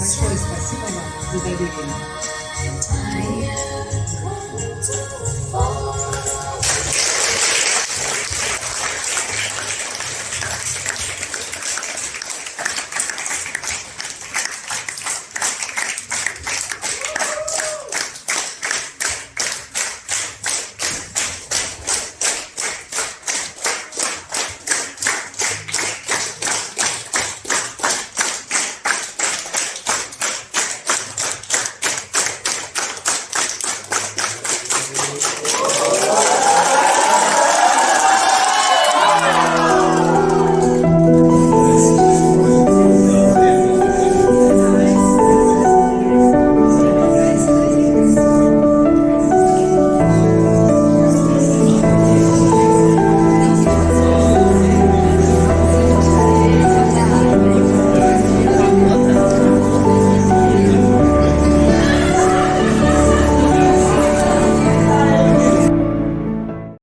Большое спасибо вам за доверие.